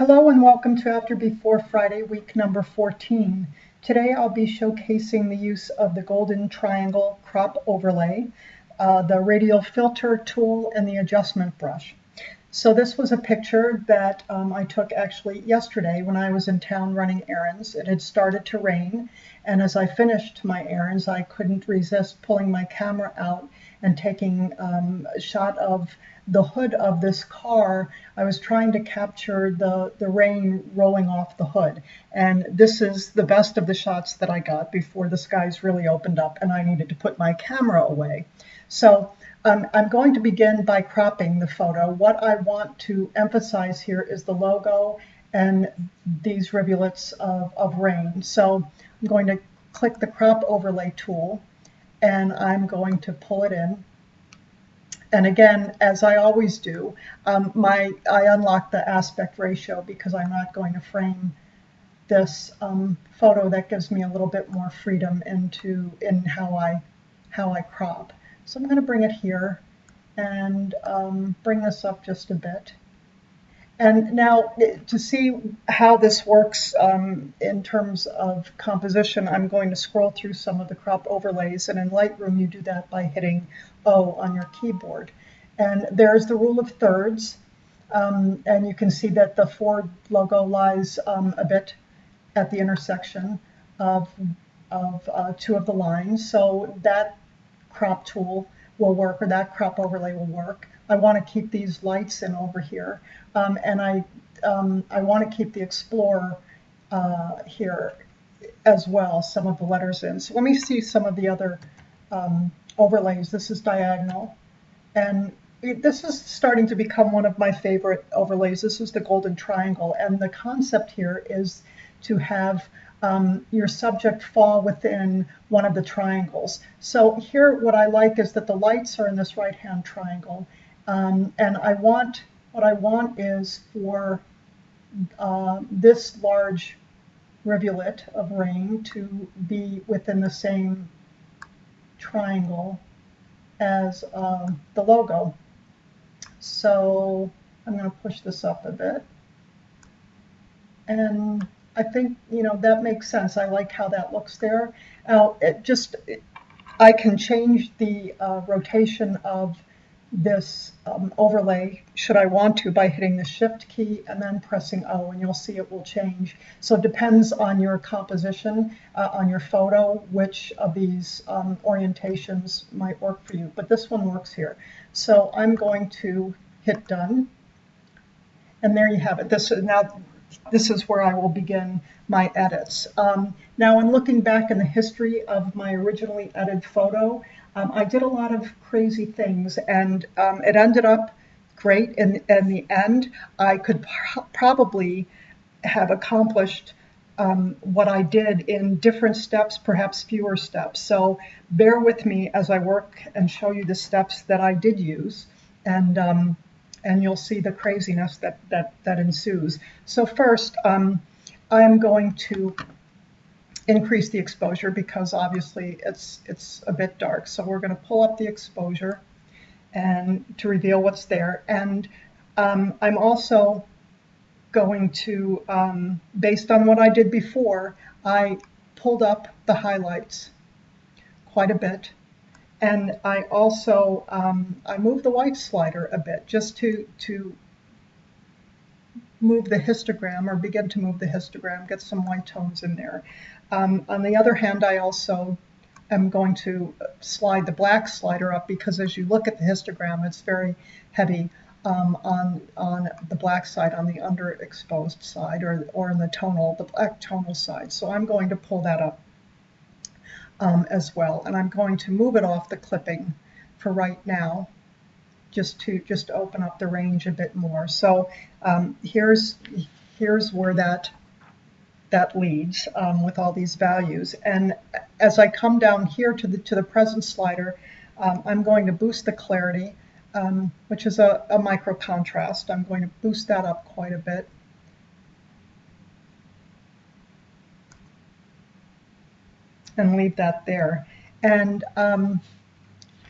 Hello and welcome to After Before Friday, week number 14. Today I'll be showcasing the use of the Golden Triangle Crop Overlay, uh, the Radial Filter tool, and the adjustment brush. So this was a picture that um, I took actually yesterday when I was in town running errands. It had started to rain, and as I finished my errands, I couldn't resist pulling my camera out and taking um, a shot of the hood of this car, I was trying to capture the, the rain rolling off the hood. And this is the best of the shots that I got before the skies really opened up and I needed to put my camera away. So um, I'm going to begin by cropping the photo. What I want to emphasize here is the logo and these rivulets of, of rain. So I'm going to click the crop overlay tool and I'm going to pull it in and again, as I always do, um, my I unlock the aspect ratio because I'm not going to frame this um, photo that gives me a little bit more freedom into in how I how I crop. So I'm going to bring it here and um, bring this up just a bit. And now to see how this works um, in terms of composition, I'm going to scroll through some of the crop overlays. And in Lightroom, you do that by hitting O on your keyboard. And there's the rule of thirds. Um, and you can see that the Ford logo lies um, a bit at the intersection of, of uh, two of the lines. So that crop tool will work, or that crop overlay will work. I want to keep these lights in over here. Um, and I, um, I want to keep the Explorer uh, here as well, some of the letters in. So let me see some of the other um, overlays. This is diagonal. And it, this is starting to become one of my favorite overlays. This is the golden triangle. And the concept here is to have um, your subject fall within one of the triangles. So here what I like is that the lights are in this right-hand triangle um, and I want, what I want is for uh, this large rivulet of rain to be within the same triangle as um, the logo. So I'm going to push this up a bit. And I think, you know, that makes sense. I like how that looks there. Now, it just, it, I can change the uh, rotation of this um, overlay should I want to by hitting the shift key and then pressing O and you'll see it will change. So it depends on your composition, uh, on your photo, which of these um, orientations might work for you. But this one works here. So I'm going to hit done. And there you have it. This is now this is where I will begin my edits. Um, now in looking back in the history of my originally edited photo, um, I did a lot of crazy things, and um, it ended up great. In, in the end, I could probably have accomplished um, what I did in different steps, perhaps fewer steps. So bear with me as I work and show you the steps that I did use, and um, and you'll see the craziness that that that ensues. So first, um, I'm going to increase the exposure because obviously it's, it's a bit dark. So we're going to pull up the exposure and to reveal what's there. And um, I'm also going to, um, based on what I did before, I pulled up the highlights quite a bit. And I also, um, I moved the white slider a bit just to, to move the histogram or begin to move the histogram, get some white tones in there. Um, on the other hand, I also am going to slide the black slider up because as you look at the histogram, it's very heavy um, on, on the black side, on the underexposed side, or, or in the tonal, the black tonal side. So I'm going to pull that up um, as well. And I'm going to move it off the clipping for right now, just to just open up the range a bit more. So um, here's, here's where that that leads um, with all these values. And as I come down here to the, to the presence slider, um, I'm going to boost the clarity, um, which is a, a micro contrast. I'm going to boost that up quite a bit. And leave that there. And um,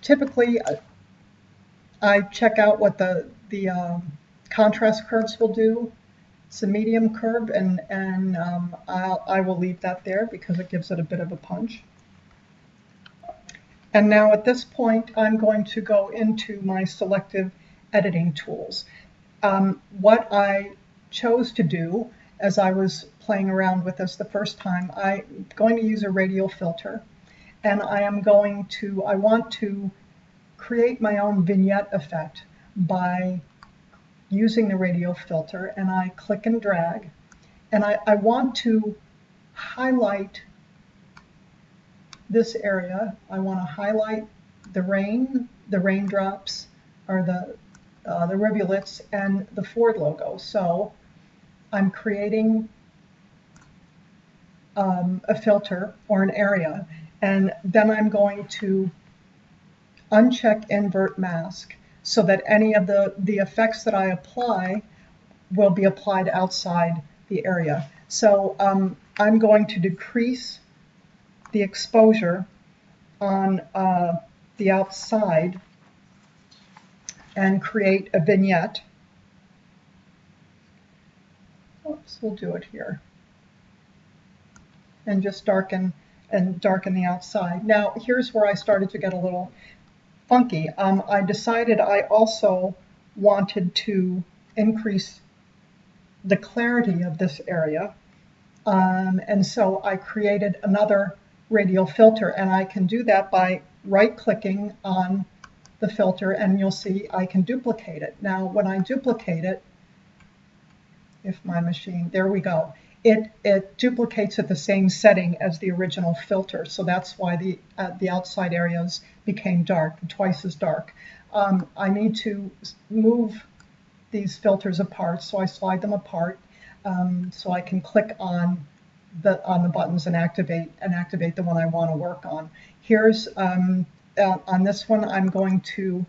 typically, I check out what the, the um, contrast curves will do It's a medium curve and, and um, I'll, I will leave that there because it gives it a bit of a punch. And now at this point, I'm going to go into my selective editing tools. Um, what I chose to do as I was playing around with this the first time, I'm going to use a radial filter and I am going to, I want to create my own vignette effect by using the radial filter and I click and drag and I, I want to highlight this area. I want to highlight the rain, the raindrops, or the, uh, the rivulets and the Ford logo. So I'm creating um, a filter or an area and then I'm going to uncheck invert mask so that any of the, the effects that I apply will be applied outside the area. So um, I'm going to decrease the exposure on uh, the outside and create a vignette. Oops, we'll do it here. And just darken and darken the outside. Now, here's where I started to get a little funky. Um, I decided I also wanted to increase the clarity of this area. Um, and so I created another radial filter and I can do that by right clicking on the filter and you'll see I can duplicate it. Now when I duplicate it, if my machine, there we go it, it duplicates at the same setting as the original filter. So that's why the, uh, the outside areas became dark, twice as dark. Um, I need to move these filters apart, so I slide them apart um, so I can click on the on the buttons and activate and activate the one I want to work on. Here's um, uh, on this one I'm going to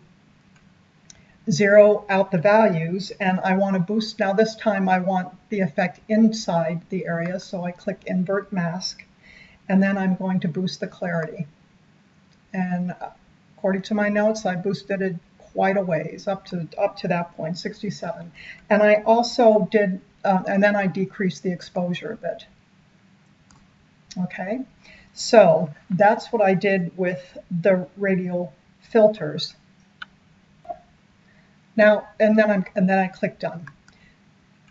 zero out the values and I want to boost. Now this time I want the effect inside the area, so I click invert mask and then I'm going to boost the clarity. And according to my notes, I boosted it quite a ways up to up to that point, 67. And I also did, uh, and then I decreased the exposure a bit. Okay, so that's what I did with the radial filters. Now, and then, I'm, and then I click done.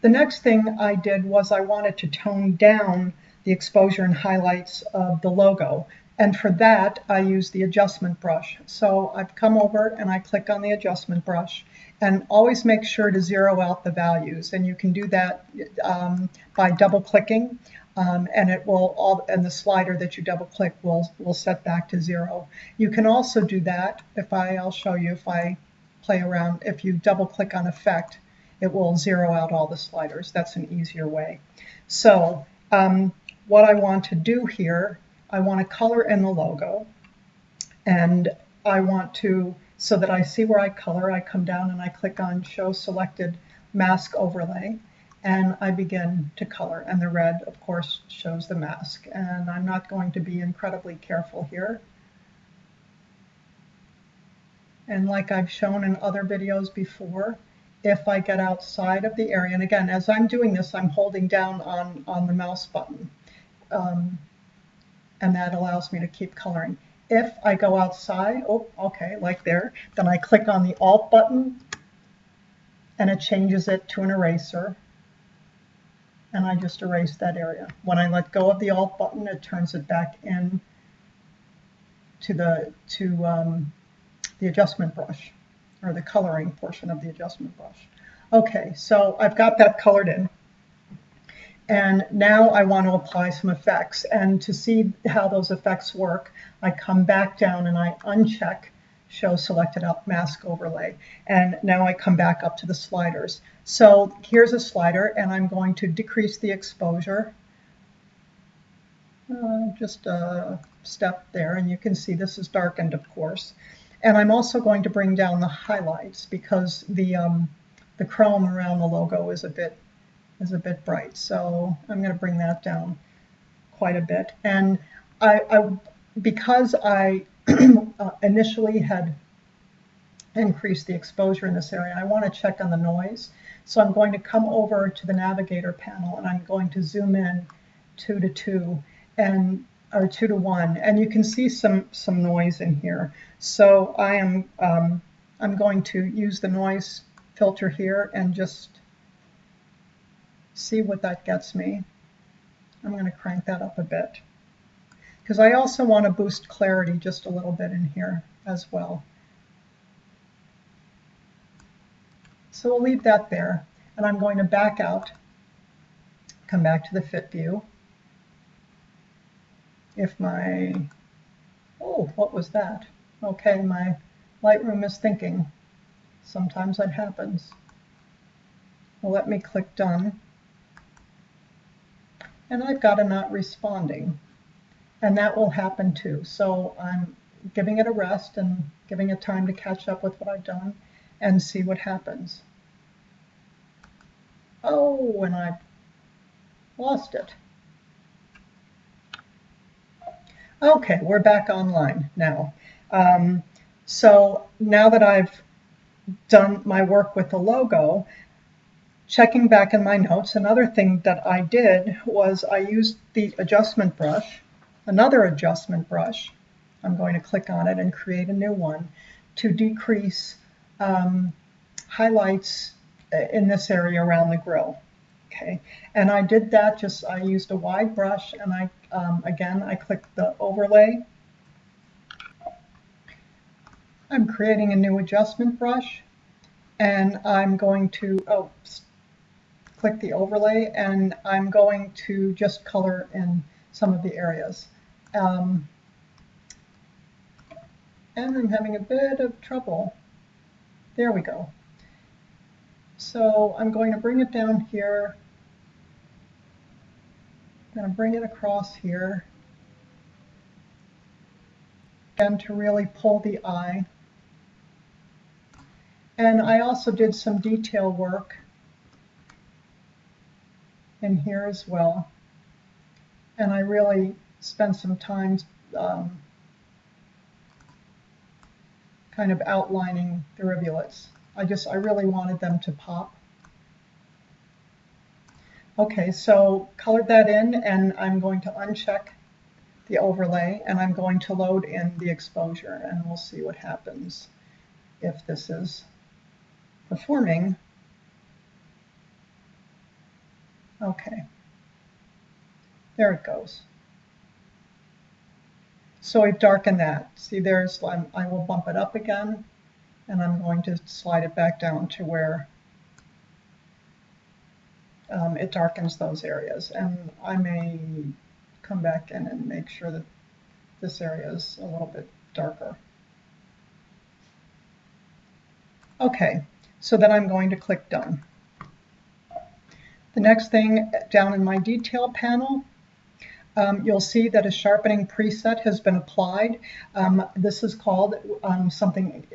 The next thing I did was I wanted to tone down the exposure and highlights of the logo. And for that, I use the adjustment brush. So I've come over and I click on the adjustment brush and always make sure to zero out the values. And you can do that um, by double clicking um, and it will all and the slider that you double click will will set back to zero. You can also do that if I I'll show you if I play around. If you double click on effect, it will zero out all the sliders. That's an easier way. So um, what I want to do here, I want to color in the logo. And I want to, so that I see where I color, I come down and I click on show selected mask overlay and I begin to color. And the red of course shows the mask. And I'm not going to be incredibly careful here. And like I've shown in other videos before, if I get outside of the area, and again, as I'm doing this, I'm holding down on, on the mouse button, um, and that allows me to keep coloring. If I go outside, oh, okay, like there, then I click on the Alt button, and it changes it to an eraser, and I just erase that area. When I let go of the Alt button, it turns it back in to the to um, the adjustment brush or the coloring portion of the adjustment brush. Okay, so I've got that colored in. And now I want to apply some effects. And to see how those effects work, I come back down and I uncheck show selected up mask overlay. And now I come back up to the sliders. So here's a slider and I'm going to decrease the exposure. Uh, just a step there and you can see this is darkened of course. And I'm also going to bring down the highlights because the, um, the chrome around the logo is a bit is a bit bright. So I'm going to bring that down quite a bit. And I, I because I uh, initially had increased the exposure in this area, I want to check on the noise. So I'm going to come over to the navigator panel and I'm going to zoom in two to two and or two to one and you can see some some noise in here. So I am um, I'm going to use the noise filter here and just see what that gets me. I'm going to crank that up a bit because I also want to boost clarity just a little bit in here as well. So we'll leave that there and I'm going to back out, come back to the fit view. If my, oh, what was that? Okay, my Lightroom is thinking. Sometimes that happens. Well, let me click done. And I've got a not responding. And that will happen too. So I'm giving it a rest and giving it time to catch up with what I've done and see what happens. Oh, and I've lost it. Okay, we're back online now. Um, so now that I've done my work with the logo, checking back in my notes, another thing that I did was I used the adjustment brush, another adjustment brush. I'm going to click on it and create a new one to decrease um, highlights in this area around the grill. Okay, and I did that just, I used a wide brush and I, um, again, I clicked the overlay. I'm creating a new adjustment brush and I'm going to, oh, click the overlay and I'm going to just color in some of the areas. Um, and I'm having a bit of trouble. There we go. So I'm going to bring it down here. I'm going to bring it across here. And to really pull the eye. And I also did some detail work in here as well. And I really spent some time um, kind of outlining the rivulets. I just, I really wanted them to pop. Okay, so colored that in and I'm going to uncheck the overlay and I'm going to load in the exposure and we'll see what happens if this is performing. Okay, there it goes. So I've darkened that. See, there's, I'm, I will bump it up again and I'm going to slide it back down to where um, it darkens those areas. And I may come back in and make sure that this area is a little bit darker. Okay, so then I'm going to click Done. The next thing down in my detail panel, um, you'll see that a sharpening preset has been applied. Um, this is called um, something,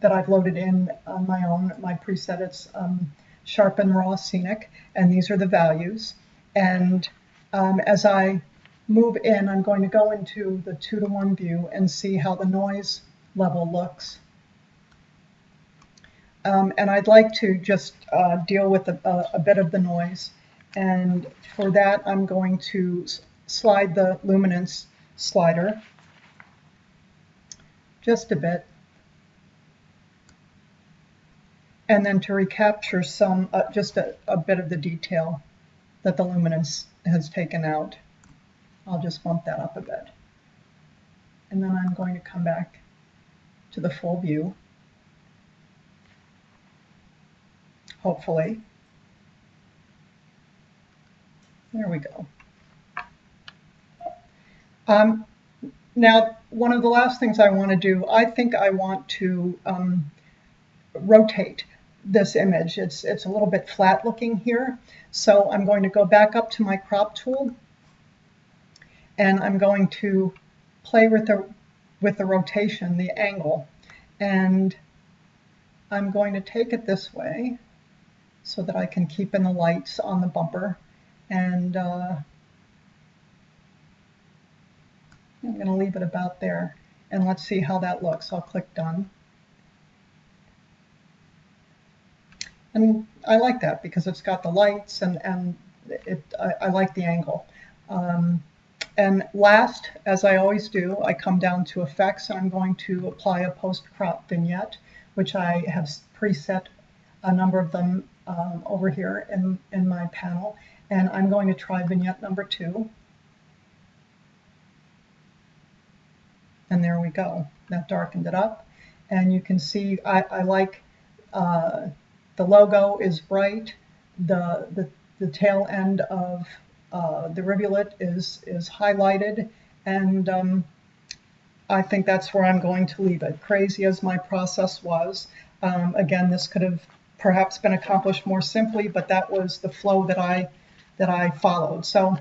that I've loaded in on my own, my preset. It's um, Sharpen Raw Scenic, and these are the values. And um, as I move in, I'm going to go into the two to one view and see how the noise level looks. Um, and I'd like to just uh, deal with a, a, bit of the noise. And for that, I'm going to slide the luminance slider just a bit and then to recapture some, uh, just a, a bit of the detail that the luminance has taken out. I'll just bump that up a bit. And then I'm going to come back to the full view, hopefully. There we go. Um, now, one of the last things I want to do, I think I want to um, rotate this image. It's, it's a little bit flat looking here. So I'm going to go back up to my crop tool and I'm going to play with the, with the rotation, the angle. And I'm going to take it this way so that I can keep in the lights on the bumper. And uh, I'm going to leave it about there. And let's see how that looks. I'll click done. and I like that because it's got the lights and, and it, I, I like the angle. Um, and last, as I always do, I come down to effects and I'm going to apply a post-crop vignette, which I have preset a number of them um, over here in, in my panel. And I'm going to try vignette number two. And there we go. That darkened it up. And you can see I, I like uh, the logo is bright. The, the, the tail end of uh, the rivulet is, is highlighted. And um, I think that's where I'm going to leave it. Crazy as my process was, um, again, this could have perhaps been accomplished more simply, but that was the flow that I that I followed. So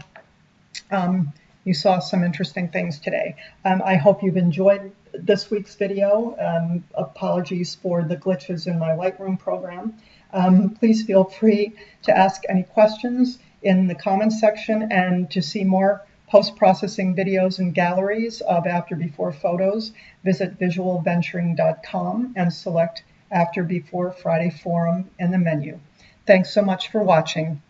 um, you saw some interesting things today. Um, I hope you've enjoyed this week's video. Um, apologies for the glitches in my Lightroom program. Um, please feel free to ask any questions in the comments section and to see more post-processing videos and galleries of after before photos, visit visualventuring.com and select after before Friday forum in the menu. Thanks so much for watching.